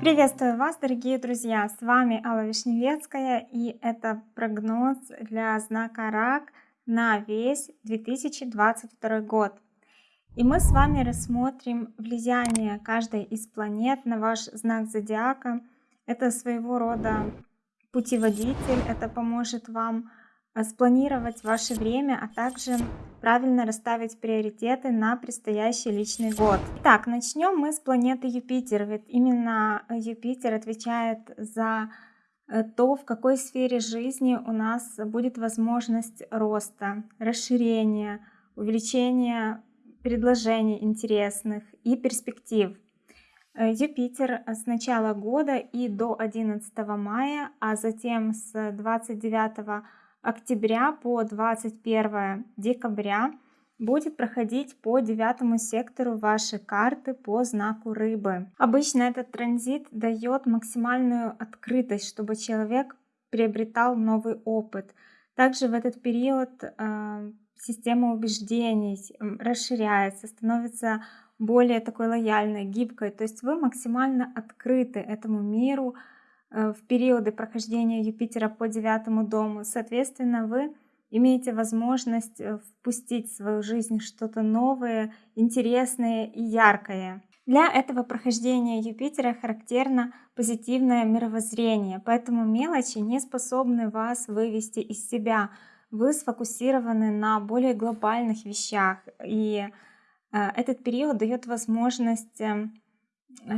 Приветствую вас, дорогие друзья! С вами Алла Вишневецкая и это прогноз для знака Рак на весь 2022 год. И мы с вами рассмотрим влияние каждой из планет на ваш знак зодиака. Это своего рода путеводитель, это поможет вам спланировать ваше время, а также правильно расставить приоритеты на предстоящий личный год. Итак, начнем мы с планеты Юпитер, ведь именно Юпитер отвечает за э, то, в какой сфере жизни у нас будет возможность роста, расширения, увеличения предложений интересных и перспектив. Э, Юпитер с начала года и до 11 мая, а затем с 29 октября по 21 декабря будет проходить по девятому сектору вашей карты по знаку рыбы. Обычно этот транзит дает максимальную открытость, чтобы человек приобретал новый опыт. Также в этот период э, система убеждений расширяется, становится более такой лояльной, гибкой. То есть вы максимально открыты этому миру в периоды прохождения Юпитера по девятому дому. Соответственно, вы имеете возможность э, впустить в свою жизнь что-то новое, интересное и яркое. Для этого прохождения Юпитера характерно позитивное мировоззрение, поэтому мелочи не способны вас вывести из себя – вы сфокусированы на более глобальных вещах. И э, этот период дает возможность эм,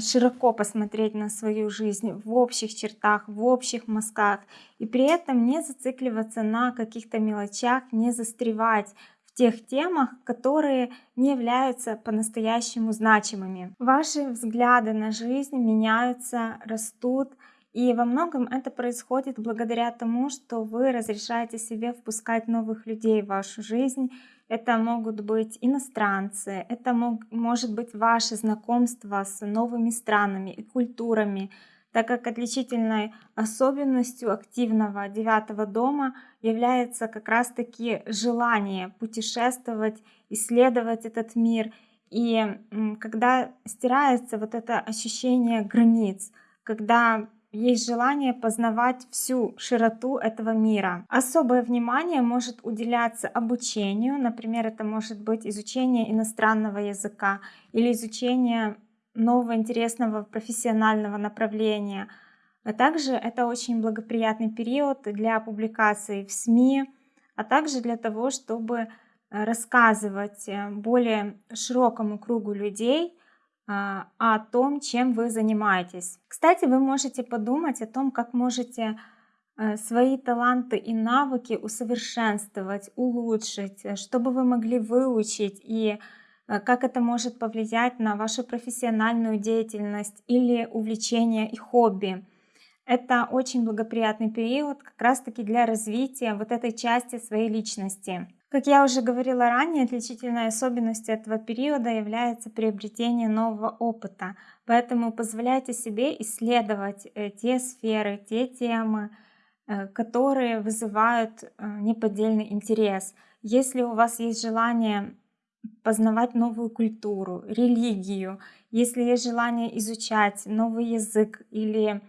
широко посмотреть на свою жизнь в общих чертах, в общих мазках, и при этом не зацикливаться на каких-то мелочах, не застревать в тех темах, которые не являются по-настоящему значимыми. Ваши взгляды на жизнь меняются, растут, и во многом это происходит благодаря тому, что вы разрешаете себе впускать новых людей в вашу жизнь. Это могут быть иностранцы, это мог, может быть ваше знакомство с новыми странами и культурами, так как отличительной особенностью активного девятого дома является как раз-таки желание путешествовать, исследовать этот мир. И когда стирается вот это ощущение границ, когда есть желание познавать всю широту этого мира. Особое внимание может уделяться обучению, например, это может быть изучение иностранного языка или изучение нового интересного профессионального направления. А также это очень благоприятный период для публикаций в СМИ, а также для того, чтобы э, рассказывать э, более широкому кругу людей о том, чем вы занимаетесь. Кстати, вы можете подумать о том, как можете э, свои таланты и навыки усовершенствовать, улучшить, э, чтобы вы могли выучить и э, как это может повлиять на вашу профессиональную деятельность или увлечение и хобби. Это очень благоприятный период как раз таки для развития вот этой части своей личности. Как я уже говорила ранее, отличительной особенностью этого периода является приобретение нового опыта. Поэтому позволяйте себе исследовать э, те сферы, те темы, э, которые вызывают э, неподдельный интерес. Если у вас есть желание познавать новую культуру, религию, если есть желание изучать новый язык или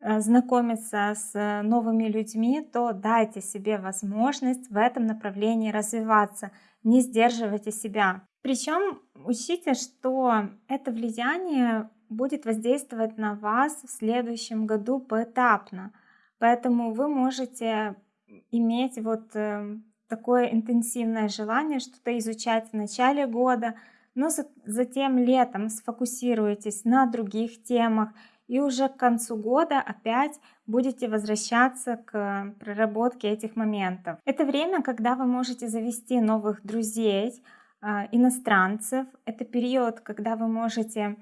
знакомиться с э, новыми людьми, то дайте себе возможность в этом направлении развиваться, не сдерживайте себя. Причем учите, что это влияние будет воздействовать на вас в следующем году поэтапно. Поэтому вы можете иметь вот э, такое интенсивное желание что-то изучать в начале года, но затем летом сфокусируйтесь на других темах и уже к концу года опять будете возвращаться к проработке этих моментов. Это время, когда вы можете завести новых друзей, а, иностранцев. Это период, когда вы можете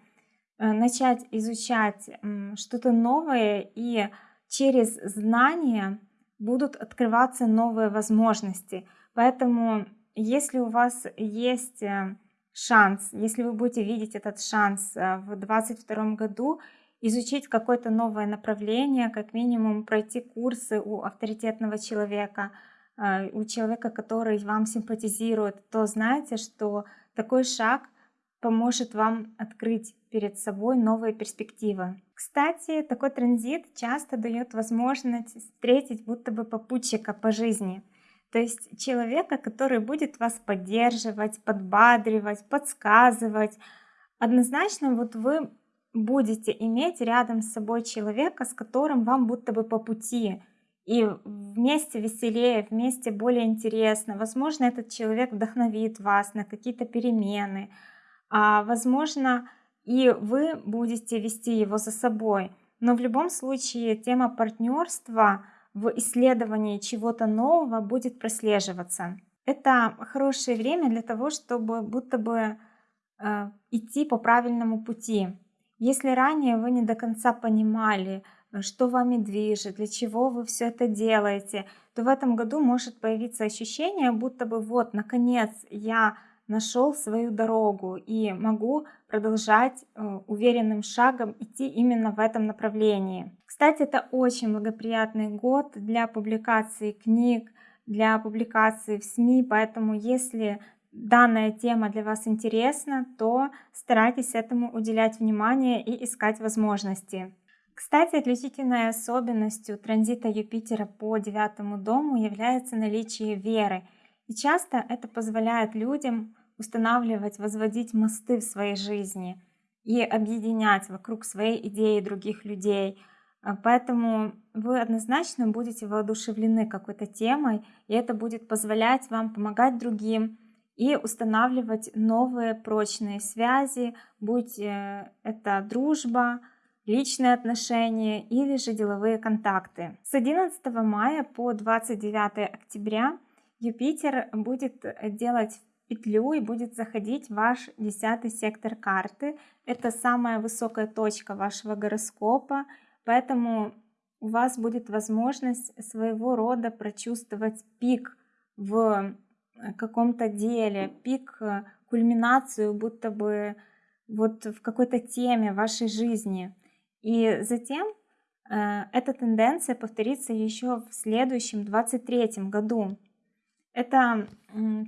э, начать изучать что-то новое и через знания будут открываться новые возможности. Поэтому если у вас есть э, шанс, если вы будете видеть этот шанс э, в 2022 году, изучить какое-то новое направление, как минимум пройти курсы у авторитетного человека, а, у человека, который вам симпатизирует, то знаете, что такой шаг поможет вам открыть перед собой новые перспективы. Кстати, такой транзит часто дает возможность встретить будто бы попутчика по жизни. То есть человека, который будет вас поддерживать, подбадривать, подсказывать. Однозначно вот вы будете иметь рядом с собой человека, с которым вам будто бы по пути. И вместе веселее, вместе более интересно. Возможно, этот человек вдохновит вас на какие-то перемены. А возможно, и вы будете вести его за собой. Но в любом случае тема партнерства в исследовании чего-то нового будет прослеживаться. Это хорошее время для того, чтобы будто бы э, идти по правильному пути. Если ранее вы не до конца понимали, э, что вами движет, для чего вы все это делаете, то в этом году может появиться ощущение, будто бы вот, наконец, я нашел свою дорогу и могу продолжать э, уверенным шагом идти именно в этом направлении. Кстати, это очень благоприятный год для публикации книг, для публикации в СМИ, поэтому если данная тема для вас интересна, то старайтесь этому уделять внимание и искать возможности. Кстати, отличительной особенностью транзита Юпитера по девятому дому является наличие веры. И часто это позволяет людям устанавливать, возводить мосты в своей жизни и объединять вокруг своей идеи других людей. А, поэтому вы однозначно будете воодушевлены какой-то темой, и это будет позволять вам помогать другим, и устанавливать новые прочные связи, будь э, это дружба, личные отношения или же деловые контакты. С 11 мая по 29 октября Юпитер будет делать петлю и будет заходить в ваш десятый сектор карты. Это самая высокая точка вашего гороскопа, поэтому у вас будет возможность своего рода прочувствовать пик в Э, каком-то деле, пик, э, кульминацию, будто бы вот в какой-то теме вашей жизни. И затем э, эта тенденция повторится еще в следующем 23 году. Это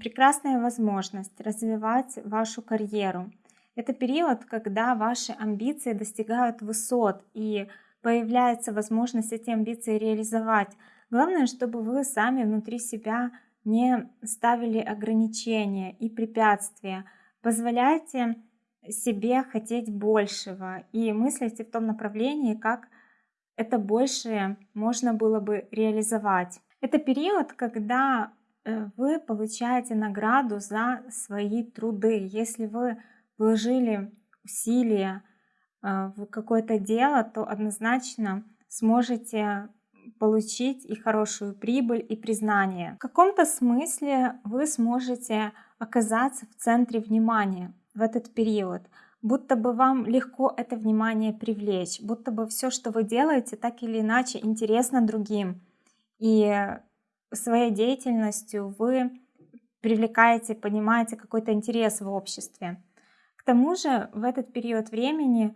прекрасная возможность развивать вашу карьеру. Это период, когда ваши амбиции достигают высот и появляется возможность эти амбиции реализовать. Главное, чтобы вы сами внутри себя не ставили ограничения и препятствия. Позволяйте себе хотеть большего и мыслите в том направлении, как это большее можно было бы реализовать. Это период, когда э, вы получаете награду за свои труды. Если вы вложили усилия э, в какое-то дело, то однозначно сможете получить и хорошую прибыль, и признание. В каком-то смысле вы сможете оказаться в центре внимания в этот период, будто бы вам легко это внимание привлечь, будто бы все, что вы делаете, так или иначе интересно другим. И своей деятельностью вы привлекаете, понимаете какой-то интерес в обществе. К тому же в этот период времени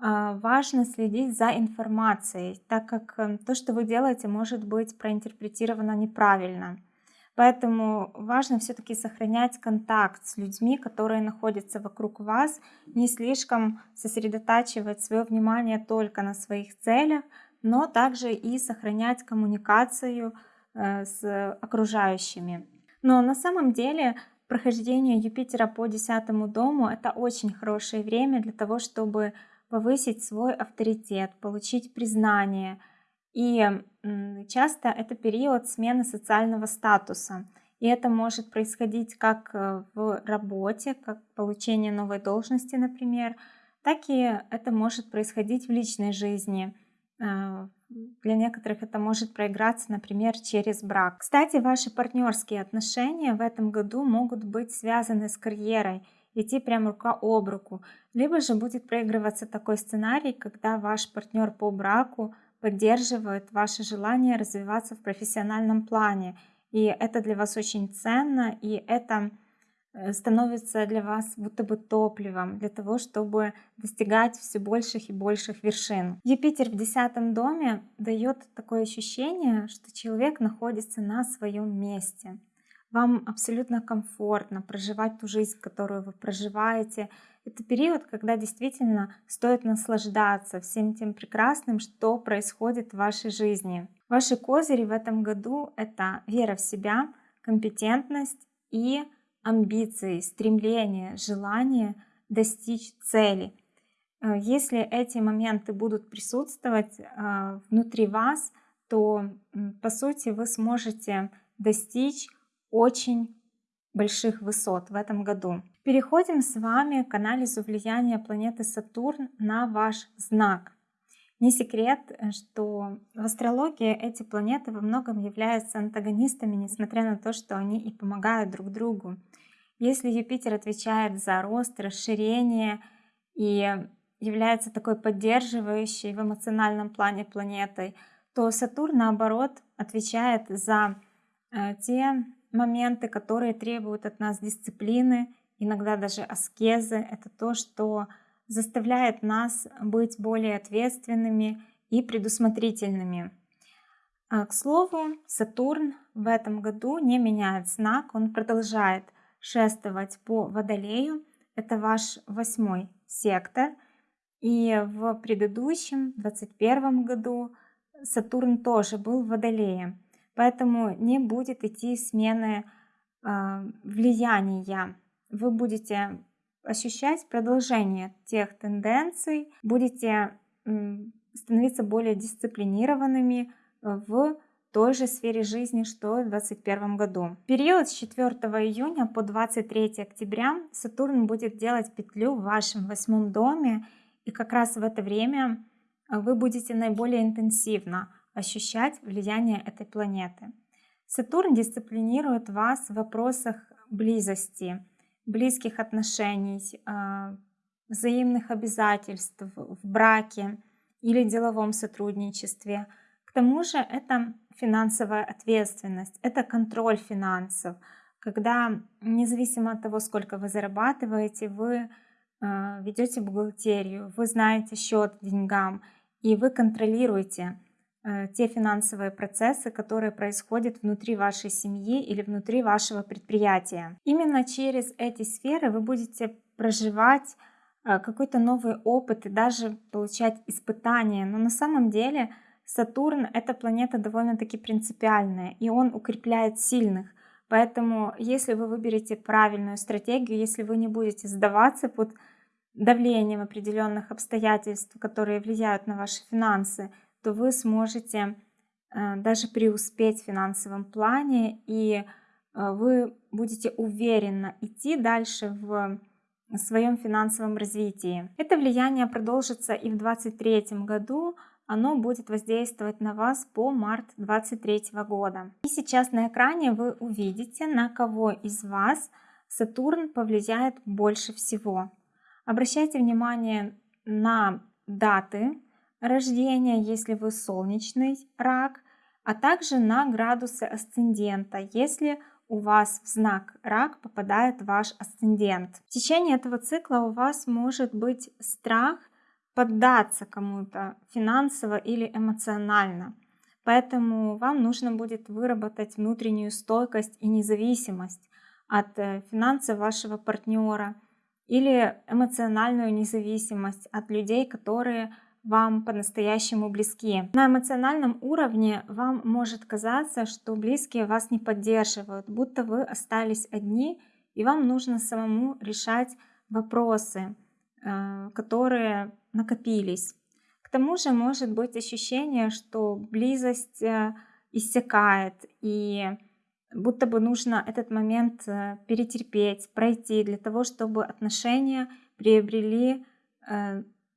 важно следить за информацией, так как эм, то, что вы делаете, может быть проинтерпретировано неправильно. Поэтому важно все-таки сохранять контакт с людьми, которые находятся вокруг вас, не слишком сосредотачивать свое внимание только на своих целях, но также и сохранять коммуникацию э, с окружающими. Но на самом деле прохождение Юпитера по десятому дому это очень хорошее время для того, чтобы повысить свой авторитет, получить признание. И часто это период смены социального статуса. И это может происходить как э, в работе, как получение новой должности, например, так и это может происходить в личной жизни. Э, для некоторых это может проиграться, например, через брак. Кстати, ваши партнерские отношения в этом году могут быть связаны с карьерой идти прям рука об руку. Либо же будет проигрываться такой сценарий, когда ваш партнер по браку поддерживает ваше желание развиваться в профессиональном плане. И это для вас очень ценно, и это э, становится для вас будто бы топливом для того, чтобы достигать все больших и больших вершин. Юпитер в десятом доме дает такое ощущение, что человек находится на своем месте. Вам абсолютно комфортно проживать ту жизнь, которую вы проживаете. Это период, когда действительно стоит наслаждаться всем тем прекрасным, что происходит в вашей жизни. Ваши козыри в этом году — это вера в себя, компетентность и амбиции, стремление, желание достичь цели. Э, если эти моменты будут присутствовать э, внутри вас, то по сути вы сможете достичь очень больших высот в этом году. Переходим с вами к анализу влияния планеты Сатурн на ваш знак. Не секрет, что в астрологии эти планеты во многом являются антагонистами, несмотря на то, что они и помогают друг другу. Если Юпитер отвечает за рост, расширение и является такой поддерживающей в эмоциональном плане планетой, то Сатурн, наоборот, отвечает за э, те моменты, которые требуют от нас дисциплины, иногда даже аскезы. Это то, что заставляет нас быть более ответственными и предусмотрительными. А, к слову, Сатурн в этом году не меняет знак, он продолжает шествовать по Водолею. Это ваш восьмой сектор. И в предыдущем, 2021 году, Сатурн тоже был в Водолее. Поэтому не будет идти смены э, влияния. Вы будете ощущать продолжение тех тенденций, будете э, становиться более дисциплинированными в той же сфере жизни, что в 2021 году. В период с 4 июня по 23 октября Сатурн будет делать петлю в вашем восьмом доме, и как раз в это время вы будете наиболее интенсивно ощущать влияние этой планеты. Сатурн дисциплинирует вас в вопросах близости, близких отношений, а, взаимных обязательств в браке или деловом сотрудничестве. К тому же это финансовая ответственность, это контроль финансов, когда независимо от того, сколько вы зарабатываете, вы а, ведете бухгалтерию, вы знаете счет деньгам, и вы контролируете те финансовые процессы, которые происходят внутри вашей семьи или внутри вашего предприятия. Именно через эти сферы вы будете проживать э, какой-то новый опыт и даже получать испытания. Но на самом деле Сатурн — это планета довольно-таки принципиальная, и он укрепляет сильных. Поэтому если вы выберете правильную стратегию, если вы не будете сдаваться под давлением определенных обстоятельств, которые влияют на ваши финансы, то вы сможете э, даже преуспеть в финансовом плане, и э, вы будете уверенно идти дальше в своем финансовом развитии. Это влияние продолжится и в 2023 году, оно будет воздействовать на вас по март 2023 года. И сейчас на экране вы увидите, на кого из вас Сатурн повлияет больше всего. Обращайте внимание на даты, рождения, если вы солнечный рак, а также на градусы асцендента, если у вас в знак рак попадает ваш асцендент. В течение этого цикла у вас может быть страх поддаться кому-то финансово или эмоционально. Поэтому вам нужно будет выработать внутреннюю стойкость и независимость от э, финансов вашего партнера или эмоциональную независимость от людей, которые вам по-настоящему близки. На эмоциональном уровне вам может казаться, что близкие вас не поддерживают, будто вы остались одни, и вам нужно самому решать вопросы, э, которые накопились. К тому же может быть ощущение, что близость э, иссякает, и будто бы нужно этот момент э, перетерпеть, пройти для того, чтобы отношения приобрели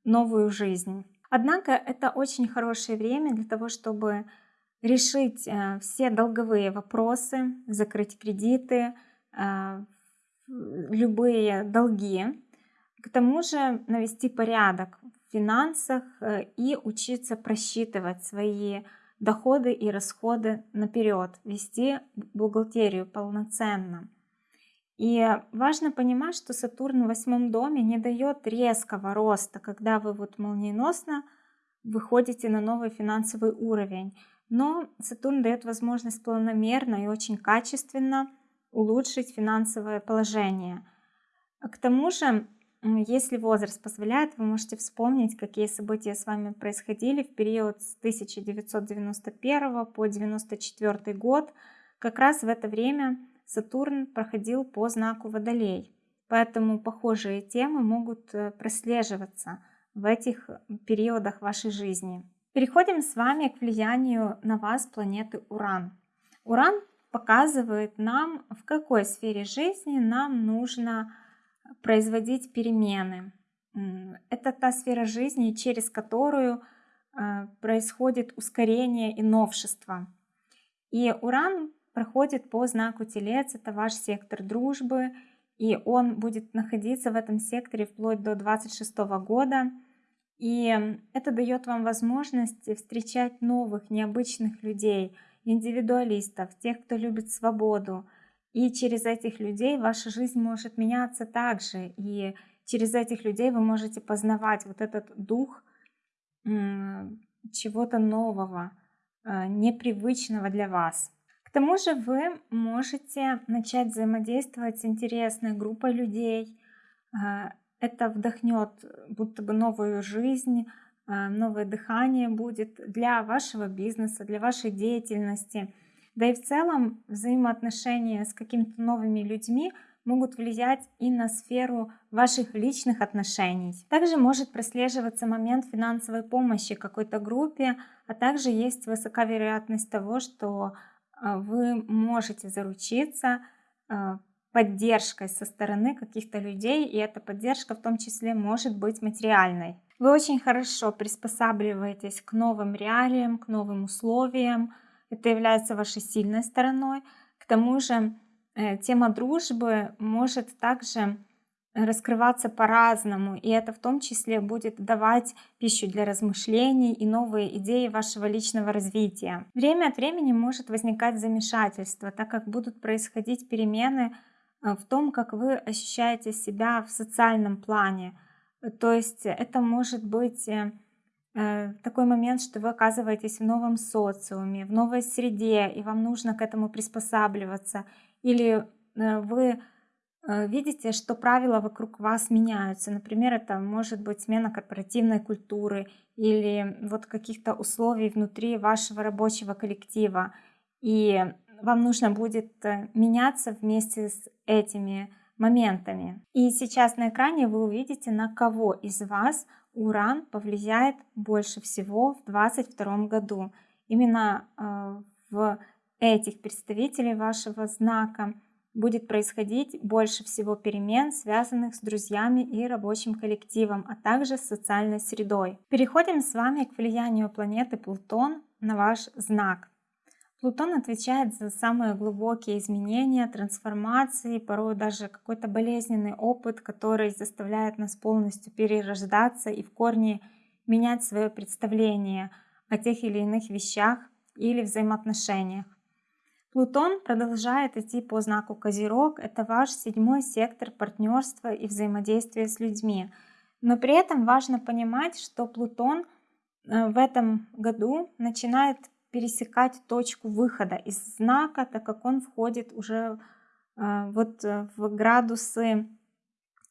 новую жизнь. Однако это очень хорошее время для того, чтобы решить э, все долговые вопросы, закрыть кредиты, э, любые долги. К тому же навести порядок в финансах э, и учиться просчитывать свои доходы и расходы наперед, вести бухгалтерию полноценно. И важно понимать, что Сатурн в восьмом доме не дает резкого роста, когда вы вот молниеносно выходите на новый финансовый уровень. Но Сатурн дает возможность планомерно и очень качественно улучшить финансовое положение. К тому же, если возраст позволяет, вы можете вспомнить, какие события с вами происходили в период с 1991 по 1994 год. Как раз в это время Сатурн проходил по знаку Водолей. Поэтому похожие темы могут э, прослеживаться в этих периодах вашей жизни. Переходим с вами к влиянию на вас планеты Уран. Уран показывает нам, в какой сфере жизни нам нужно производить перемены. Это та сфера жизни, через которую э, происходит ускорение и новшество. И Уран проходит по знаку Телец, это ваш сектор дружбы, и он будет находиться в этом секторе вплоть до 26 года. И это дает вам возможность встречать новых, необычных людей, индивидуалистов, тех, кто любит свободу. И через этих людей ваша жизнь может меняться также. И через этих людей вы можете познавать вот этот дух чего-то нового, э, непривычного для вас. К тому же вы можете начать взаимодействовать с интересной группой людей. А, это вдохнет будто бы новую жизнь, а, новое дыхание будет для вашего бизнеса, для вашей деятельности. Да и в целом взаимоотношения с какими-то новыми людьми могут влиять и на сферу ваших личных отношений. Также может прослеживаться момент финансовой помощи какой-то группе, а также есть высока вероятность того, что вы можете заручиться а, поддержкой со стороны каких-то людей, и эта поддержка в том числе может быть материальной. Вы очень хорошо приспосабливаетесь к новым реалиям, к новым условиям. Это является вашей сильной стороной. К тому же э, тема дружбы может также раскрываться по-разному, и это в том числе будет давать пищу для размышлений и новые идеи вашего личного развития. Время от времени может возникать замешательство, так как будут происходить перемены э, в том, как вы ощущаете себя в социальном плане. То есть это может быть э, э, такой момент, что вы оказываетесь в новом социуме, в новой среде, и вам нужно к этому приспосабливаться. Или вы видите, что правила вокруг вас меняются. Например, это может быть смена корпоративной культуры или вот каких-то условий внутри вашего рабочего коллектива. И вам нужно будет э, меняться вместе с этими моментами. И сейчас на экране вы увидите, на кого из вас Уран повлияет больше всего в 2022 году. Именно э, в этих представителей вашего знака будет происходить больше всего перемен, связанных с друзьями и рабочим коллективом, а также с социальной средой. Переходим с вами к влиянию планеты Плутон на ваш знак. Плутон отвечает за самые глубокие изменения, трансформации, порой даже какой-то болезненный опыт, который заставляет нас полностью перерождаться и в корне менять свое представление о тех или иных вещах или взаимоотношениях. Плутон продолжает идти по знаку Козерог. Это ваш седьмой сектор партнерства и взаимодействия с людьми. Но при этом важно понимать, что Плутон э, в этом году начинает пересекать точку выхода из знака, так как он входит уже э, вот э, в градусы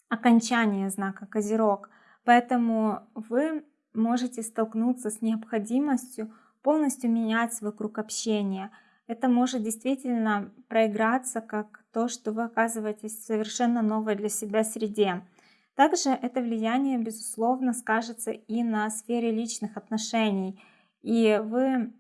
окончания знака Козерог. Поэтому вы можете столкнуться с необходимостью полностью менять свой круг общения – это может действительно проиграться как то, что вы оказываетесь в совершенно новой для себя среде. Также это влияние, безусловно, скажется и на сфере личных отношений. И вы,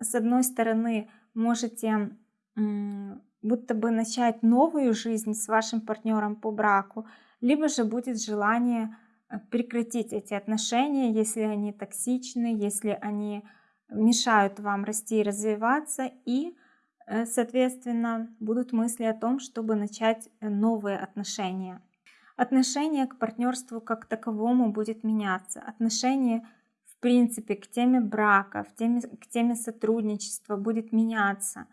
с одной стороны, можете будто бы начать новую жизнь с вашим партнером по браку, либо же будет желание э, прекратить эти отношения, если они токсичны, если они мешают вам расти и развиваться, и, э, соответственно, будут мысли о том, чтобы начать э, новые отношения. Отношение к партнерству как таковому будет меняться. Отношение, в принципе, к теме брака, в теме, к теме сотрудничества будет меняться.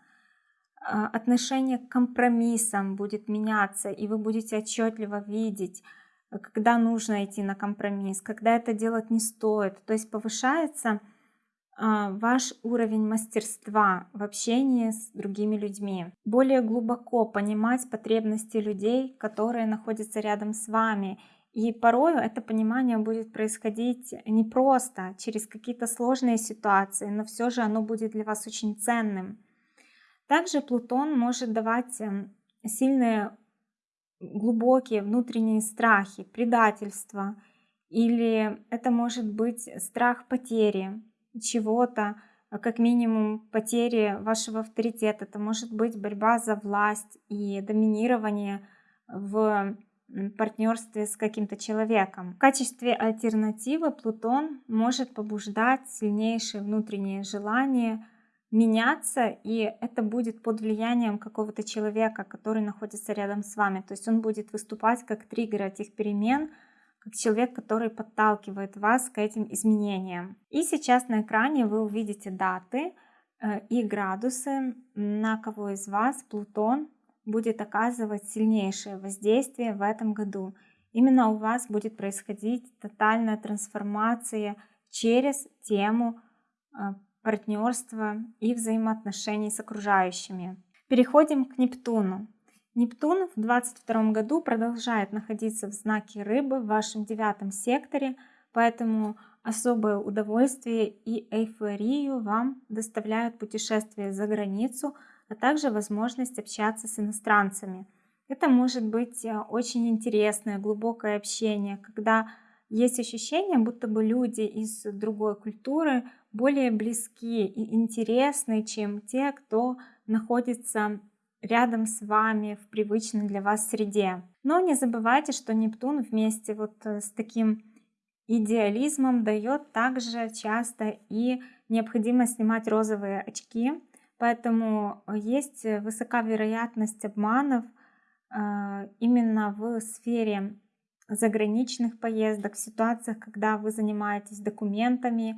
А, отношение к компромиссам будет меняться, и вы будете отчетливо видеть, когда нужно идти на компромисс, когда это делать не стоит. То есть повышается ваш уровень мастерства в общении с другими людьми, более глубоко понимать потребности людей, которые находятся рядом с вами. И порой это понимание будет происходить не просто через какие-то сложные ситуации, но все же оно будет для вас очень ценным. Также Плутон может давать эм, сильные глубокие внутренние страхи, предательство, или это может быть страх потери, чего-то, а, как минимум потери вашего авторитета. Это может быть борьба за власть и доминирование в партнерстве с каким-то человеком. В качестве альтернативы Плутон может побуждать сильнейшие внутренние желания меняться, и это будет под влиянием какого-то человека, который находится рядом с вами. То есть он будет выступать как триггер этих перемен, как человек, который подталкивает вас к этим изменениям. И сейчас на экране вы увидите даты э, и градусы, на кого из вас Плутон будет оказывать сильнейшее воздействие в этом году. Именно у вас будет происходить тотальная трансформация через тему э, партнерства и взаимоотношений с окружающими. Переходим к Нептуну. Нептун в 2022 году продолжает находиться в знаке рыбы в вашем девятом секторе, поэтому особое удовольствие и эйфорию вам доставляют путешествия за границу, а также возможность общаться с иностранцами. Это может быть э, очень интересное, глубокое общение, когда есть ощущение, будто бы люди из другой культуры более близки и интересны, чем те, кто находится рядом с вами в привычной для вас среде. Но не забывайте, что Нептун вместе вот э, с таким идеализмом дает также часто и необходимость снимать розовые очки, поэтому есть высока вероятность обманов э, именно в сфере заграничных поездок, в ситуациях, когда вы занимаетесь документами, э,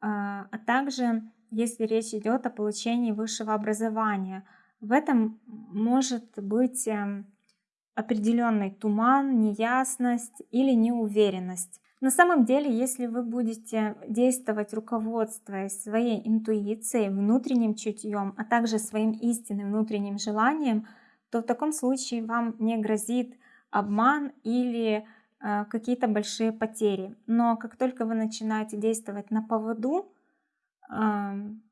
а также если речь идет о получении высшего образования – в этом может быть эм, определенный туман, неясность или неуверенность. На самом деле, если вы будете действовать, руководствуясь своей интуицией, внутренним чутьем, а также своим истинным внутренним желанием, то в таком случае вам не грозит обман или э, какие-то большие потери. Но как только вы начинаете действовать на поводу,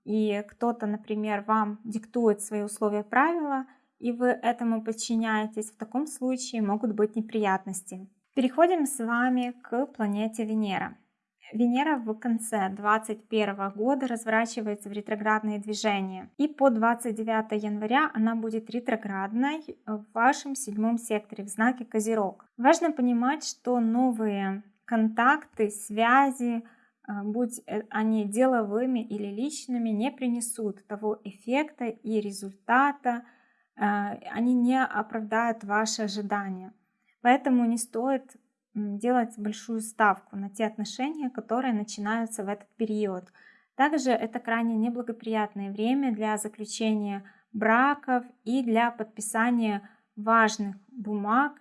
и кто-то, например, вам диктует свои условия правила, и вы этому подчиняетесь, в таком случае могут быть неприятности. Переходим с вами к планете Венера. Венера в конце 2021 года разворачивается в ретроградные движения. И по 29 января она будет ретроградной в вашем седьмом секторе в знаке Козерог. Важно понимать, что новые контакты, связи, будь э, они деловыми или личными, не принесут того эффекта и результата, а, они не оправдают ваши ожидания. Поэтому не стоит делать большую ставку на те отношения, которые начинаются в этот период. Также это крайне неблагоприятное время для заключения браков и для подписания важных бумаг.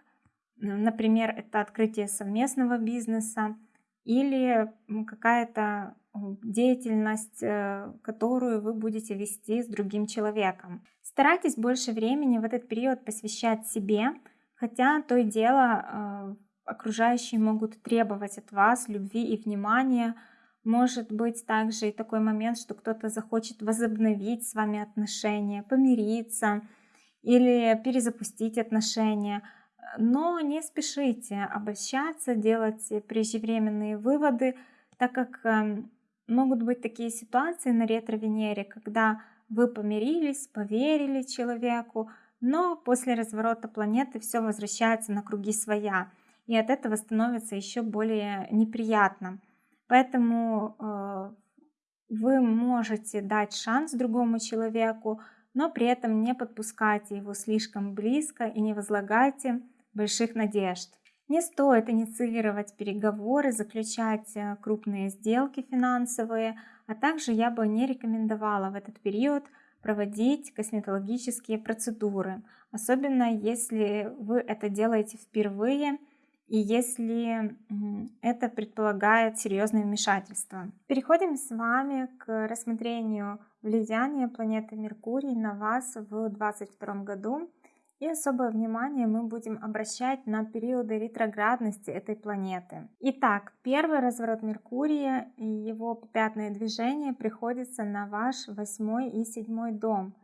Например, это открытие совместного бизнеса, или какая-то деятельность, э, которую вы будете вести с другим человеком. Старайтесь больше времени в этот период посвящать себе, хотя то и дело э, окружающие могут требовать от вас любви и внимания. Может быть также и такой момент, что кто-то захочет возобновить с вами отношения, помириться или перезапустить отношения – но не спешите обольщаться, делать преждевременные выводы, так как эм, могут быть такие ситуации на ретро-Венере, когда вы помирились, поверили человеку, но после разворота планеты все возвращается на круги своя, и от этого становится еще более неприятно. Поэтому э, вы можете дать шанс другому человеку, но при этом не подпускайте его слишком близко и не возлагайте больших надежд. Не стоит инициировать переговоры, заключать э, крупные сделки финансовые, а также я бы не рекомендовала в этот период проводить косметологические процедуры, особенно если вы это делаете впервые и если это предполагает серьезное вмешательство. Переходим с вами к рассмотрению влияния планеты Меркурий на вас в 2022 году. И особое внимание мы будем обращать на периоды ретроградности этой планеты. Итак, первый разворот Меркурия и его пятное движение приходится на ваш восьмой и седьмой дом.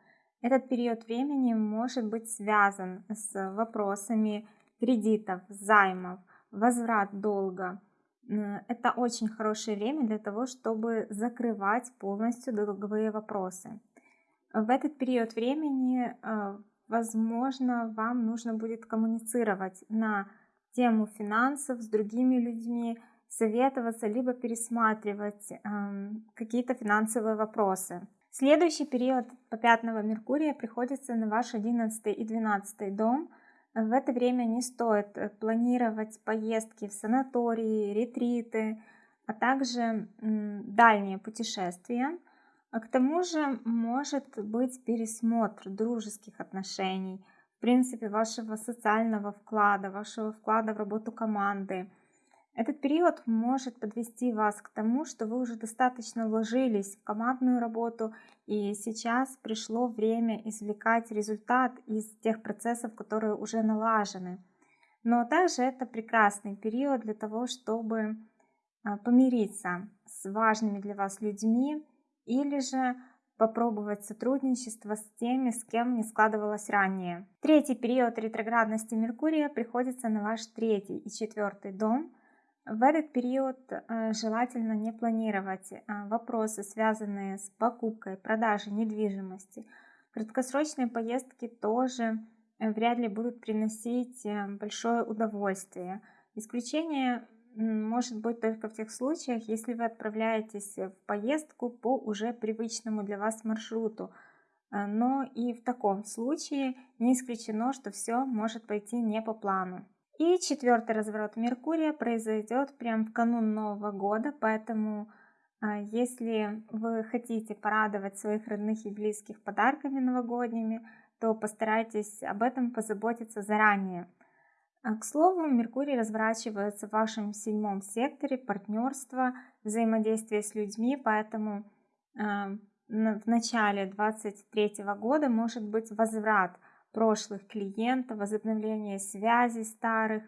Этот период времени может быть связан с вопросами кредитов, займов, возврат долга. Это очень хорошее время для того, чтобы закрывать полностью долговые вопросы. В этот период времени э, возможно, вам нужно будет коммуницировать на тему финансов с другими людьми, советоваться, либо пересматривать э, какие-то финансовые вопросы. Следующий период по пятного Меркурия приходится на ваш 11 и 12 дом. В это время не стоит планировать поездки в санатории, ретриты, а также дальние путешествия. А к тому же может быть пересмотр дружеских отношений, в принципе, вашего социального вклада, вашего вклада в работу команды. Этот период может подвести вас к тому, что вы уже достаточно вложились в командную работу, и сейчас пришло время извлекать результат из тех процессов, которые уже налажены. Но также это прекрасный период для того, чтобы а, помириться с важными для вас людьми, или же попробовать сотрудничество с теми, с кем не складывалось ранее. Третий период ретроградности Меркурия приходится на ваш третий и четвертый дом. В этот период э, желательно не планировать э, вопросы, связанные с покупкой, продажей недвижимости. Краткосрочные поездки тоже э, вряд ли будут приносить большое удовольствие. Исключение может быть только в тех случаях, если вы отправляетесь в поездку по уже привычному для вас маршруту. Э, но и в таком случае не исключено, что все может пойти не по плану. И четвертый разворот Меркурия произойдет прямо в канун Нового года, поэтому э, если вы хотите порадовать своих родных и близких подарками новогодними, то постарайтесь об этом позаботиться заранее. А, к слову, Меркурий разворачивается в вашем седьмом секторе партнерства, взаимодействие с людьми, поэтому а, в начале 2023 года может быть возврат прошлых клиентов, возобновление связей старых.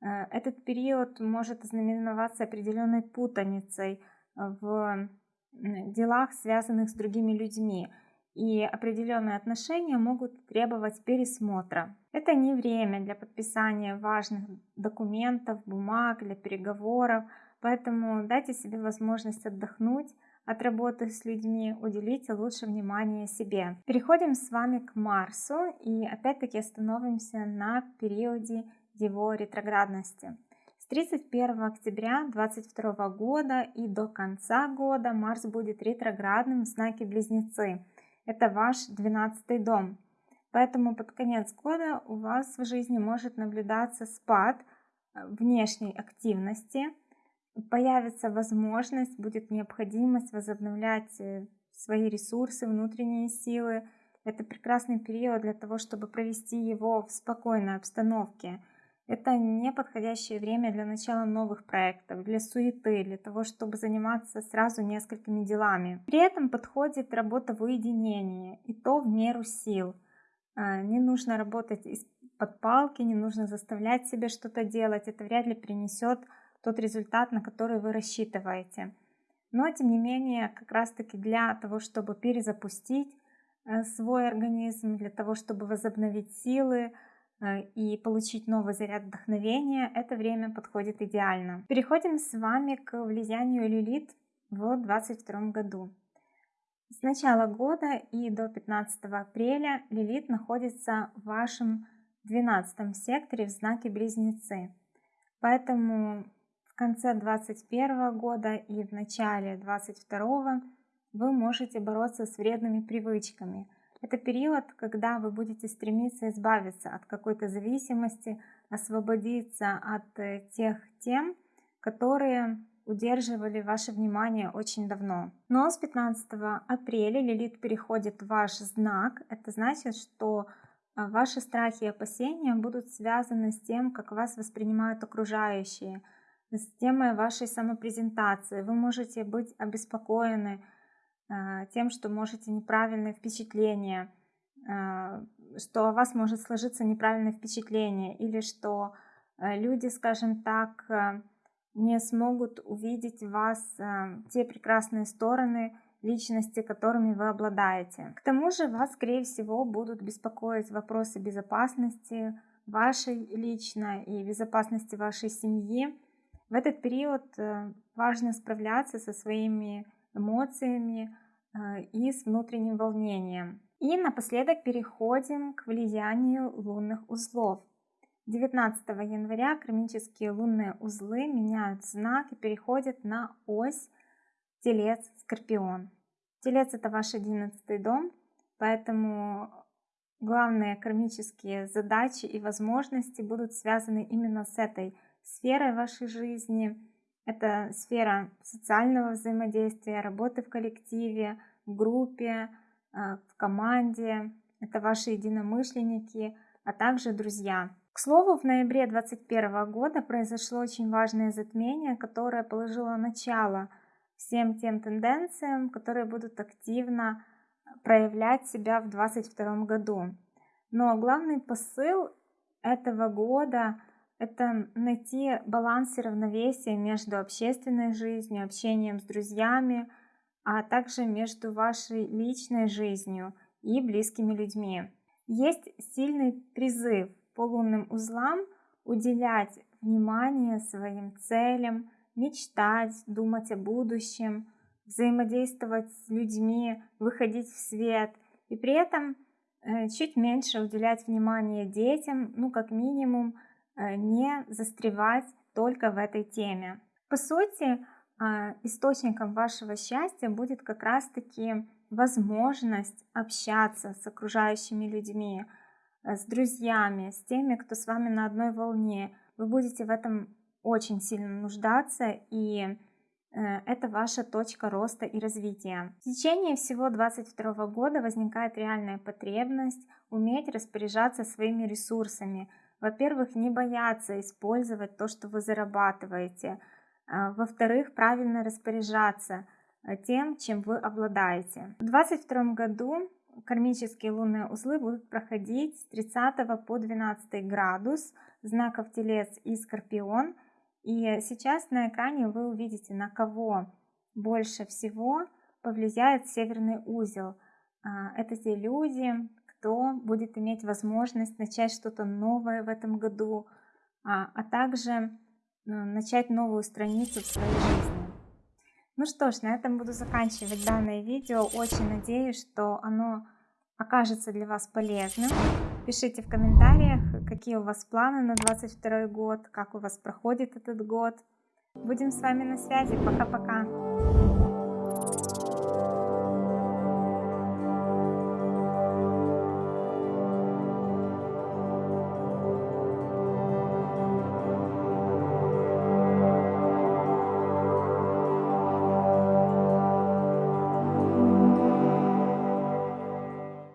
А, этот период может ознаменоваться определенной путаницей в делах, связанных с другими людьми и определенные отношения могут требовать пересмотра. Это не время для подписания важных документов, бумаг, для переговоров, поэтому дайте себе возможность отдохнуть от работы с людьми, уделите лучше внимание себе. Переходим с вами к Марсу и опять-таки остановимся на периоде его ретроградности. С 31 октября 2022 года и до конца года Марс будет ретроградным в знаке Близнецы – это ваш 12 дом. Поэтому под конец года у вас в жизни может наблюдаться спад э, внешней активности, появится возможность, будет необходимость возобновлять э, свои ресурсы, внутренние силы. Это прекрасный период для того, чтобы провести его в спокойной обстановке, это не подходящее время для начала новых проектов, для суеты, для того, чтобы заниматься сразу несколькими делами. При этом подходит работа в уединении, и то в меру сил. А, не нужно работать из-под палки, не нужно заставлять себя что-то делать. Это вряд ли принесет тот результат, на который вы рассчитываете. Но, тем не менее, как раз-таки для того, чтобы перезапустить э, свой организм, для того, чтобы возобновить силы, Э, и получить новый заряд вдохновения, это время подходит идеально. Переходим с вами к влиянию Лилит в 2022 году. С начала года и до 15 апреля Лилит находится в вашем 12 секторе в знаке Близнецы. Поэтому в конце 2021 года и в начале 2022 вы можете бороться с вредными привычками – это период, когда вы будете стремиться избавиться от какой-то зависимости, освободиться от э, тех тем, которые удерживали ваше внимание очень давно. Но с 15 апреля Лилит переходит в ваш знак. Это значит, что а, ваши страхи и опасения будут связаны с тем, как вас воспринимают окружающие, с темой вашей самопрезентации. Вы можете быть обеспокоены а, тем, что можете неправильное впечатление, а, что о вас может сложиться неправильное впечатление, или что люди, скажем так, не смогут увидеть в вас те прекрасные стороны, личности, которыми вы обладаете. К тому же вас, скорее всего, будут беспокоить вопросы безопасности вашей личной и безопасности вашей семьи. В этот период э, важно справляться со своими эмоциями э, и с внутренним волнением. И напоследок переходим к влиянию лунных узлов. 19 января кармические лунные узлы меняют знак и переходят на ось Телец, Скорпион. Телец это ваш одиннадцатый дом, поэтому главные кармические задачи и возможности будут связаны именно с этой сферой вашей жизни. Это сфера социального взаимодействия, работы в коллективе, в группе, э, в команде. Это ваши единомышленники, а также друзья. К слову, в ноябре 2021 года произошло очень важное затмение, которое положило начало – всем тем тенденциям, которые будут активно проявлять себя в 2022 году. Но главный посыл этого года – это найти баланс и равновесие между общественной жизнью, общением с друзьями, а также между вашей личной жизнью и близкими людьми. Есть сильный призыв по лунным узлам уделять внимание своим целям, мечтать, думать о будущем, взаимодействовать с людьми, выходить в свет и при этом э, чуть меньше уделять внимание детям, ну как минимум э, не застревать только в этой теме. По сути, а, источником вашего счастья будет как раз-таки возможность общаться с окружающими людьми, с друзьями, с теми, кто с вами на одной волне. Вы будете в этом очень сильно нуждаться, и э, это ваша точка роста и развития. В течение всего 2022 года возникает реальная потребность уметь распоряжаться своими ресурсами. Во-первых, не бояться использовать то, что вы зарабатываете. А, во-вторых, правильно распоряжаться э, тем, чем вы обладаете. В 2022 году кармические лунные узлы будут проходить с 30 по 12 градус знаков Телец и Скорпион – и сейчас на экране вы увидите, на кого больше всего повлияет северный узел. А, это те люди, кто будет иметь возможность начать что-то новое в этом году, а, а также ну, начать новую страницу в своей жизни. Ну что ж, на этом буду заканчивать данное видео. Очень надеюсь, что оно окажется для вас полезным. Пишите в комментариях, какие у вас планы на 22 год, как у вас проходит этот год. Будем с вами на связи. Пока-пока.